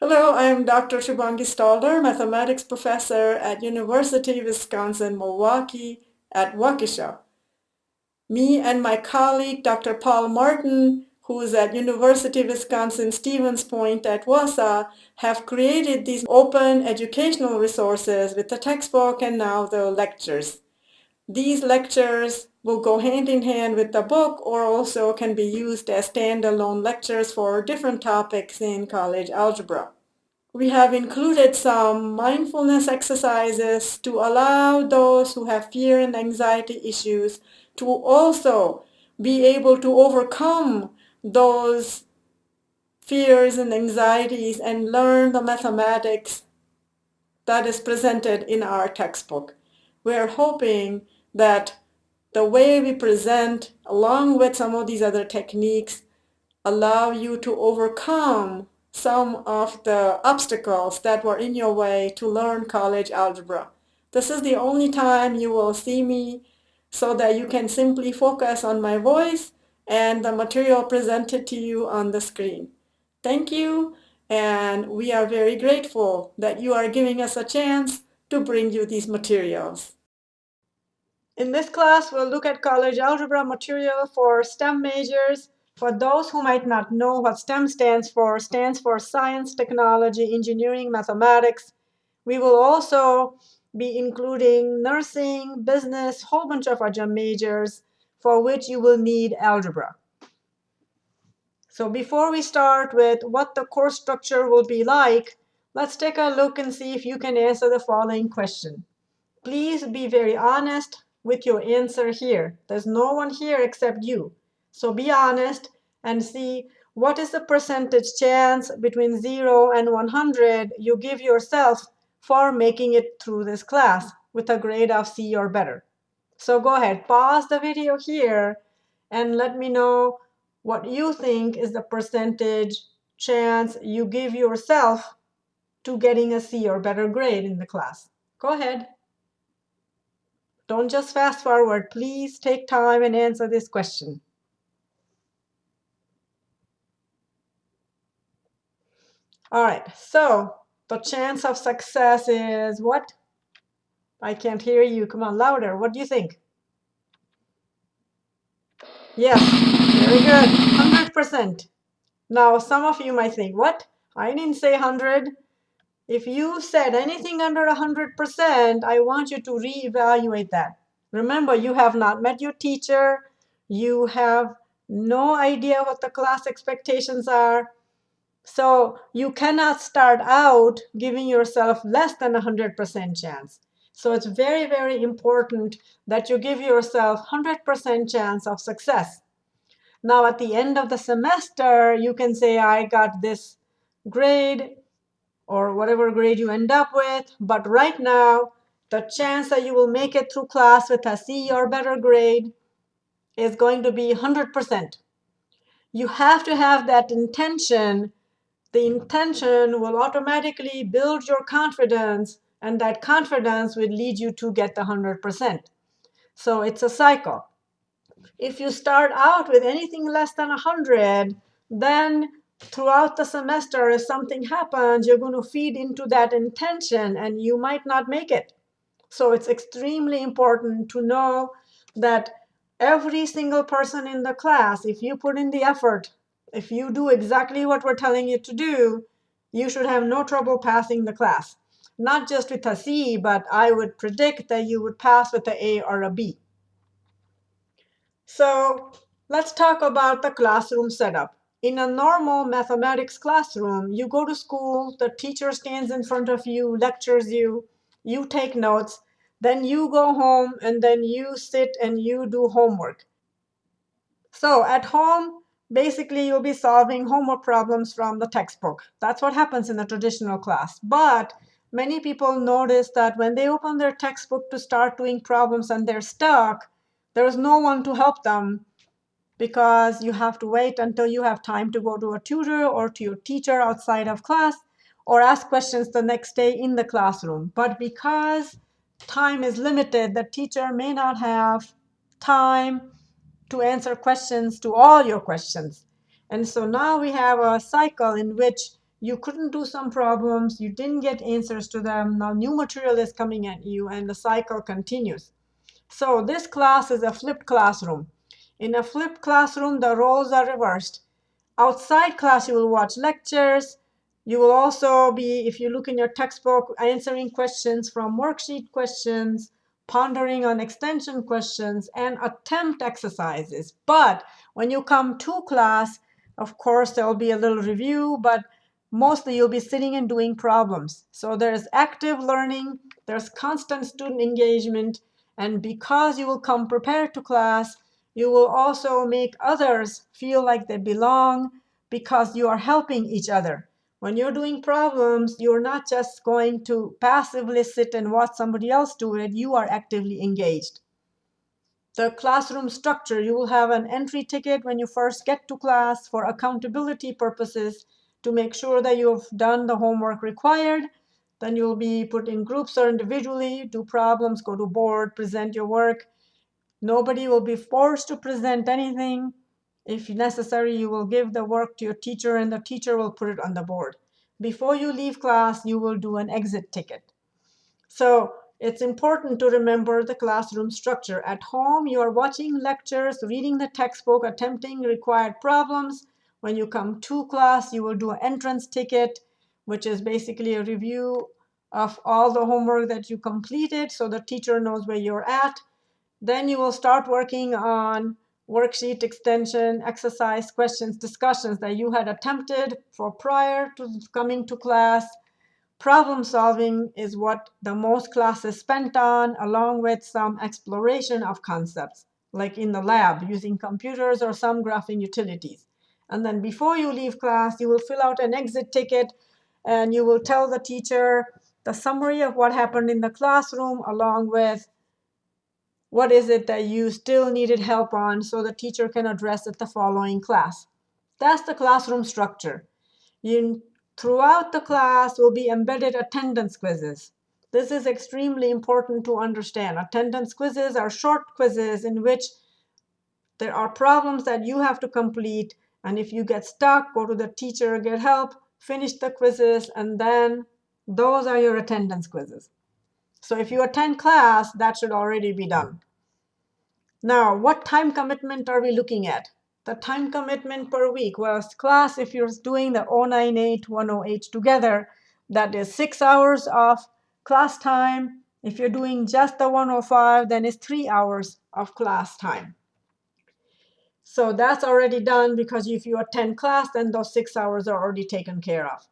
Hello, I'm Dr. Shubhangi Stalder, mathematics professor at University of Wisconsin-Milwaukee at Waukesha. Me and my colleague, Dr. Paul Martin, who is at University of Wisconsin-Stevens Point at Wausau, have created these open educational resources with the textbook and now the lectures. These lectures will go hand in hand with the book or also can be used as standalone lectures for different topics in college algebra. We have included some mindfulness exercises to allow those who have fear and anxiety issues to also be able to overcome those fears and anxieties and learn the mathematics that is presented in our textbook. We're hoping that the way we present, along with some of these other techniques, allow you to overcome some of the obstacles that were in your way to learn college algebra. This is the only time you will see me so that you can simply focus on my voice and the material presented to you on the screen. Thank you, and we are very grateful that you are giving us a chance to bring you these materials. In this class, we'll look at college algebra material for STEM majors. For those who might not know what STEM stands for, stands for science, technology, engineering, mathematics. We will also be including nursing, business, whole bunch of other majors for which you will need algebra. So before we start with what the course structure will be like, let's take a look and see if you can answer the following question. Please be very honest with your answer here. There's no one here except you. So be honest and see what is the percentage chance between 0 and 100 you give yourself for making it through this class with a grade of C or better. So go ahead, pause the video here and let me know what you think is the percentage chance you give yourself to getting a C or better grade in the class. Go ahead. Don't just fast forward. Please take time and answer this question. All right, so the chance of success is what? I can't hear you. Come on, louder. What do you think? Yes, very good. 100%. Now, some of you might think, what? I didn't say 100. If you said anything under 100%, I want you to reevaluate that. Remember, you have not met your teacher. You have no idea what the class expectations are. So you cannot start out giving yourself less than 100% chance. So it's very, very important that you give yourself 100% chance of success. Now, at the end of the semester, you can say, I got this grade or whatever grade you end up with. But right now, the chance that you will make it through class with a C or better grade is going to be 100%. You have to have that intention. The intention will automatically build your confidence, and that confidence will lead you to get the 100%. So it's a cycle. If you start out with anything less than 100, then throughout the semester, if something happens, you're going to feed into that intention and you might not make it. So it's extremely important to know that every single person in the class, if you put in the effort, if you do exactly what we're telling you to do, you should have no trouble passing the class. Not just with a C, but I would predict that you would pass with an A or a B. So let's talk about the classroom setup. In a normal mathematics classroom, you go to school, the teacher stands in front of you, lectures you, you take notes, then you go home, and then you sit and you do homework. So at home, basically you'll be solving homework problems from the textbook. That's what happens in a traditional class. But many people notice that when they open their textbook to start doing problems and they're stuck, there's no one to help them because you have to wait until you have time to go to a tutor or to your teacher outside of class or ask questions the next day in the classroom. But because time is limited, the teacher may not have time to answer questions to all your questions. And so now we have a cycle in which you couldn't do some problems, you didn't get answers to them, now new material is coming at you, and the cycle continues. So this class is a flipped classroom. In a flipped classroom, the roles are reversed. Outside class, you will watch lectures. You will also be, if you look in your textbook, answering questions from worksheet questions, pondering on extension questions, and attempt exercises. But when you come to class, of course, there will be a little review, but mostly you'll be sitting and doing problems. So there's active learning, there's constant student engagement, and because you will come prepared to class, you will also make others feel like they belong because you are helping each other. When you're doing problems, you're not just going to passively sit and watch somebody else do it, you are actively engaged. The classroom structure, you will have an entry ticket when you first get to class for accountability purposes to make sure that you've done the homework required. Then you'll be put in groups or individually, do problems, go to board, present your work. Nobody will be forced to present anything. If necessary, you will give the work to your teacher and the teacher will put it on the board. Before you leave class, you will do an exit ticket. So it's important to remember the classroom structure. At home, you are watching lectures, reading the textbook, attempting required problems. When you come to class, you will do an entrance ticket, which is basically a review of all the homework that you completed so the teacher knows where you're at. Then you will start working on worksheet extension, exercise, questions, discussions that you had attempted for prior to coming to class. Problem solving is what the most classes spent on, along with some exploration of concepts, like in the lab using computers or some graphing utilities. And then before you leave class, you will fill out an exit ticket and you will tell the teacher the summary of what happened in the classroom along with what is it that you still needed help on so the teacher can address it the following class. That's the classroom structure. You, throughout the class will be embedded attendance quizzes. This is extremely important to understand. Attendance quizzes are short quizzes in which there are problems that you have to complete. And if you get stuck, go to the teacher, get help, finish the quizzes, and then those are your attendance quizzes. So if you attend class, that should already be done. Now, what time commitment are we looking at? The time commitment per week. Well, class, if you're doing the 098, 108 together, that is six hours of class time. If you're doing just the 105, then it's three hours of class time. So that's already done because if you attend class, then those six hours are already taken care of.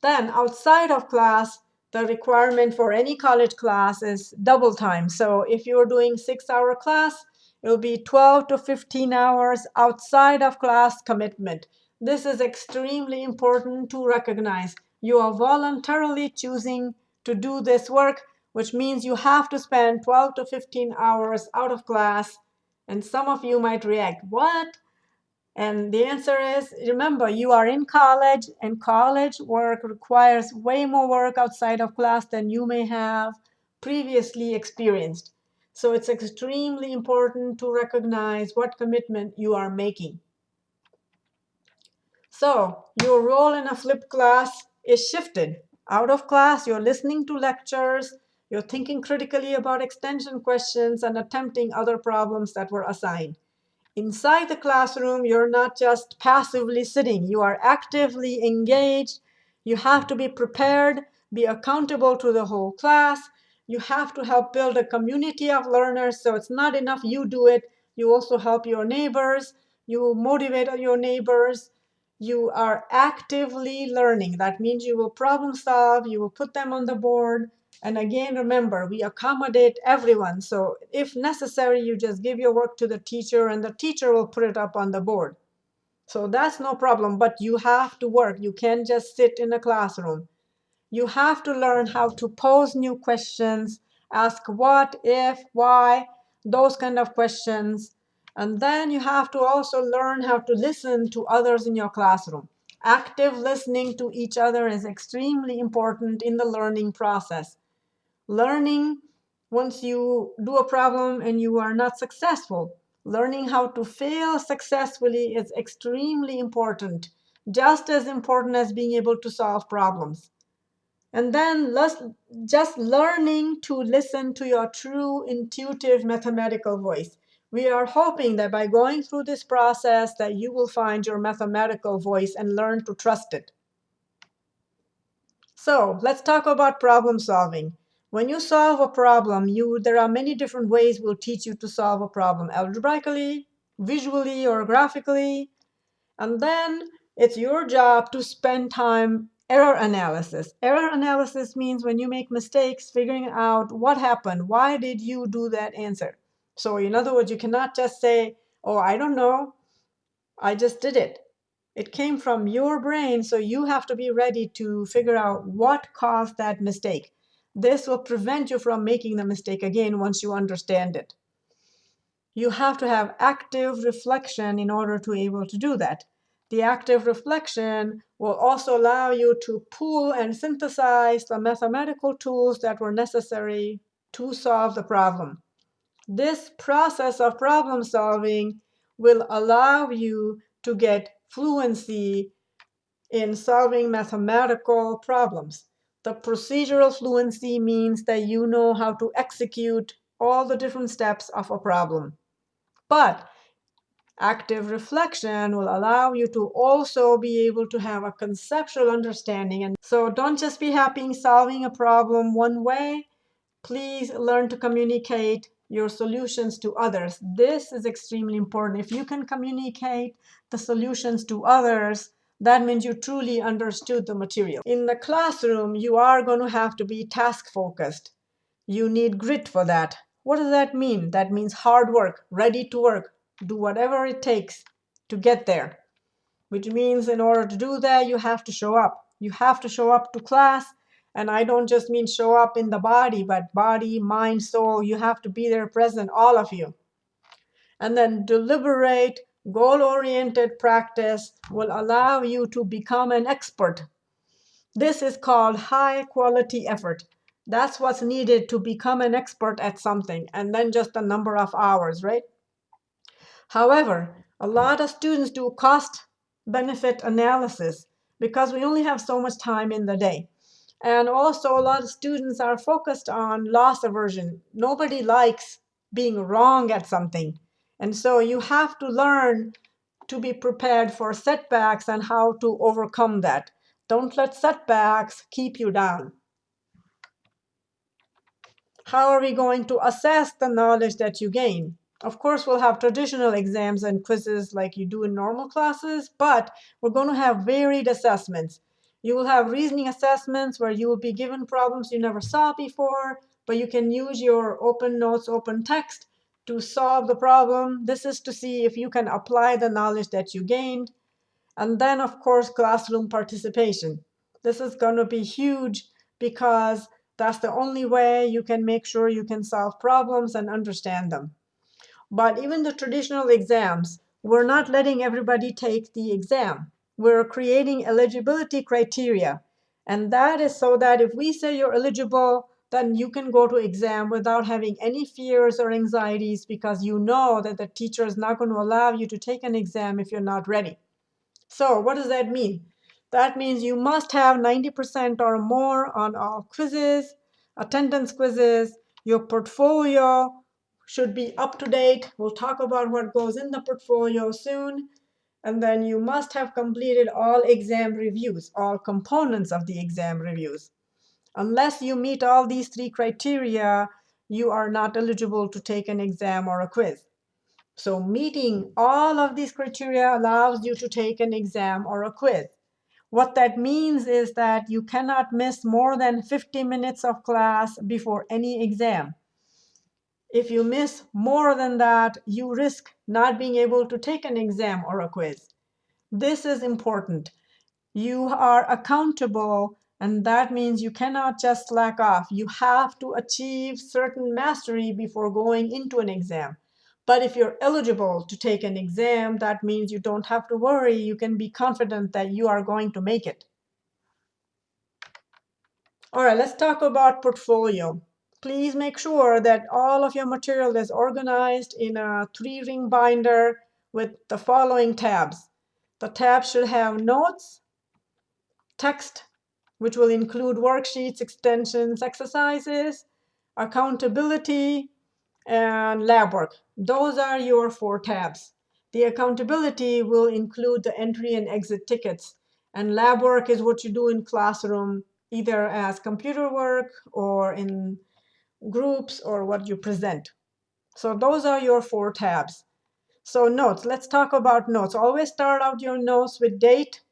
Then outside of class, the requirement for any college class is double time. So if you're doing six-hour class, it'll be 12 to 15 hours outside of class commitment. This is extremely important to recognize. You are voluntarily choosing to do this work, which means you have to spend 12 to 15 hours out of class. And some of you might react, what? And the answer is, remember, you are in college, and college work requires way more work outside of class than you may have previously experienced. So it's extremely important to recognize what commitment you are making. So your role in a flipped class is shifted. Out of class, you're listening to lectures, you're thinking critically about extension questions, and attempting other problems that were assigned. Inside the classroom, you're not just passively sitting. You are actively engaged. You have to be prepared, be accountable to the whole class. You have to help build a community of learners. So it's not enough you do it. You also help your neighbors. You motivate your neighbors. You are actively learning. That means you will problem solve. You will put them on the board. And again, remember, we accommodate everyone. So if necessary, you just give your work to the teacher and the teacher will put it up on the board. So that's no problem, but you have to work. You can't just sit in a classroom. You have to learn how to pose new questions, ask what, if, why, those kind of questions. And then you have to also learn how to listen to others in your classroom. Active listening to each other is extremely important in the learning process learning once you do a problem and you are not successful. Learning how to fail successfully is extremely important just as important as being able to solve problems. And then just learning to listen to your true intuitive mathematical voice. We are hoping that by going through this process that you will find your mathematical voice and learn to trust it. So let's talk about problem solving. When you solve a problem, you there are many different ways we'll teach you to solve a problem, algebraically, visually, or graphically. And then it's your job to spend time error analysis. Error analysis means when you make mistakes, figuring out what happened. Why did you do that answer? So in other words, you cannot just say, oh, I don't know. I just did it. It came from your brain, so you have to be ready to figure out what caused that mistake. This will prevent you from making the mistake again once you understand it. You have to have active reflection in order to be able to do that. The active reflection will also allow you to pull and synthesize the mathematical tools that were necessary to solve the problem. This process of problem solving will allow you to get fluency in solving mathematical problems. The procedural fluency means that you know how to execute all the different steps of a problem. But active reflection will allow you to also be able to have a conceptual understanding. And so don't just be happy solving a problem one way. Please learn to communicate your solutions to others. This is extremely important. If you can communicate the solutions to others, that means you truly understood the material. In the classroom, you are going to have to be task focused. You need grit for that. What does that mean? That means hard work, ready to work, do whatever it takes to get there. Which means in order to do that, you have to show up. You have to show up to class. And I don't just mean show up in the body, but body, mind, soul. You have to be there present, all of you. And then deliberate, goal-oriented practice will allow you to become an expert. This is called high-quality effort. That's what's needed to become an expert at something, and then just a number of hours, right? However, a lot of students do cost-benefit analysis because we only have so much time in the day. And also, a lot of students are focused on loss aversion. Nobody likes being wrong at something. And so you have to learn to be prepared for setbacks and how to overcome that. Don't let setbacks keep you down. How are we going to assess the knowledge that you gain? Of course, we'll have traditional exams and quizzes like you do in normal classes, but we're going to have varied assessments. You will have reasoning assessments where you will be given problems you never saw before, but you can use your open notes, open text to solve the problem. This is to see if you can apply the knowledge that you gained. And then, of course, classroom participation. This is going to be huge because that's the only way you can make sure you can solve problems and understand them. But even the traditional exams, we're not letting everybody take the exam. We're creating eligibility criteria. And that is so that if we say you're eligible, then you can go to exam without having any fears or anxieties because you know that the teacher is not going to allow you to take an exam if you're not ready. So what does that mean? That means you must have 90% or more on all quizzes, attendance quizzes. Your portfolio should be up to date. We'll talk about what goes in the portfolio soon. And then you must have completed all exam reviews, all components of the exam reviews. Unless you meet all these three criteria, you are not eligible to take an exam or a quiz. So meeting all of these criteria allows you to take an exam or a quiz. What that means is that you cannot miss more than 50 minutes of class before any exam. If you miss more than that, you risk not being able to take an exam or a quiz. This is important. You are accountable and that means you cannot just slack off. You have to achieve certain mastery before going into an exam. But if you're eligible to take an exam, that means you don't have to worry. You can be confident that you are going to make it. All right, let's talk about portfolio. Please make sure that all of your material is organized in a three-ring binder with the following tabs. The tab should have notes, text, which will include worksheets, extensions, exercises, accountability, and lab work. Those are your four tabs. The accountability will include the entry and exit tickets. And lab work is what you do in classroom, either as computer work or in groups or what you present. So those are your four tabs. So notes, let's talk about notes. Always start out your notes with date.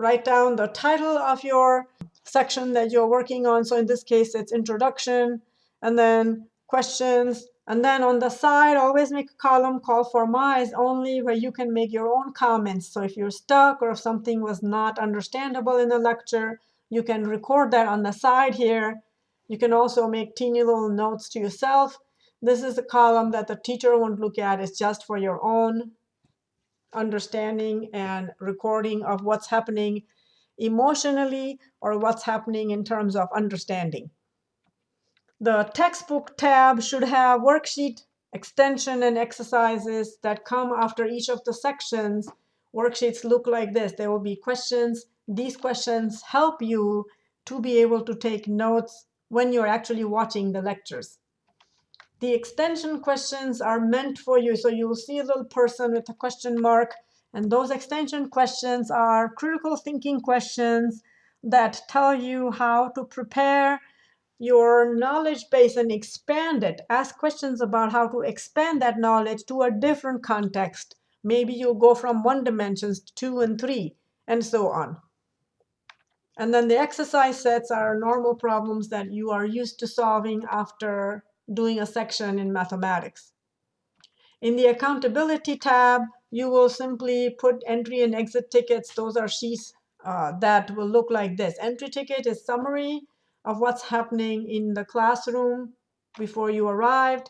Write down the title of your section that you're working on. So in this case, it's introduction, and then questions. And then on the side, always make a column called for MICE only where you can make your own comments. So if you're stuck or if something was not understandable in the lecture, you can record that on the side here. You can also make teeny little notes to yourself. This is a column that the teacher won't look at. It's just for your own understanding and recording of what's happening emotionally or what's happening in terms of understanding. The textbook tab should have worksheet extension and exercises that come after each of the sections. Worksheets look like this. There will be questions. These questions help you to be able to take notes when you're actually watching the lectures. The extension questions are meant for you. So you'll see a little person with a question mark. And those extension questions are critical thinking questions that tell you how to prepare your knowledge base and expand it. Ask questions about how to expand that knowledge to a different context. Maybe you'll go from one dimensions to two and three, and so on. And then the exercise sets are normal problems that you are used to solving after doing a section in mathematics. In the accountability tab, you will simply put entry and exit tickets. Those are sheets uh, that will look like this. Entry ticket is summary of what's happening in the classroom before you arrived,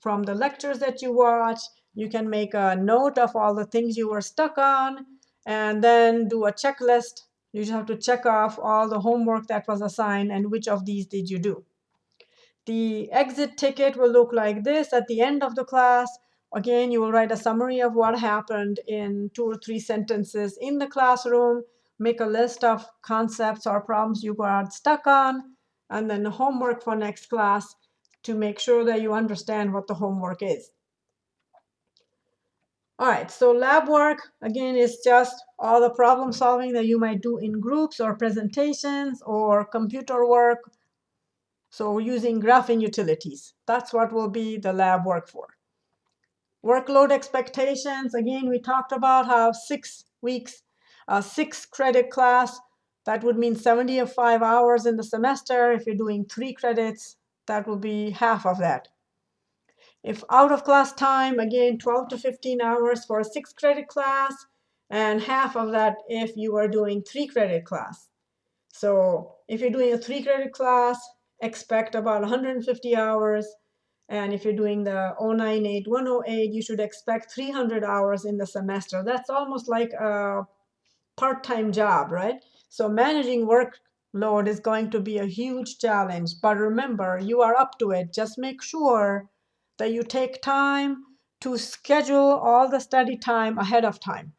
from the lectures that you watch. You can make a note of all the things you were stuck on, and then do a checklist. You just have to check off all the homework that was assigned and which of these did you do. The exit ticket will look like this at the end of the class. Again, you will write a summary of what happened in two or three sentences in the classroom, make a list of concepts or problems you got stuck on, and then the homework for next class to make sure that you understand what the homework is. All right, so lab work, again, is just all the problem solving that you might do in groups or presentations or computer work so using graphing utilities, that's what will be the lab work for. Workload expectations, again, we talked about how six weeks, a six credit class, that would mean 75 hours in the semester. If you're doing three credits, that will be half of that. If out of class time, again, 12 to 15 hours for a six credit class, and half of that if you are doing three credit class. So if you're doing a three credit class, expect about 150 hours. And if you're doing the 098, 108, you should expect 300 hours in the semester. That's almost like a part-time job, right? So managing workload is going to be a huge challenge. But remember, you are up to it. Just make sure that you take time to schedule all the study time ahead of time.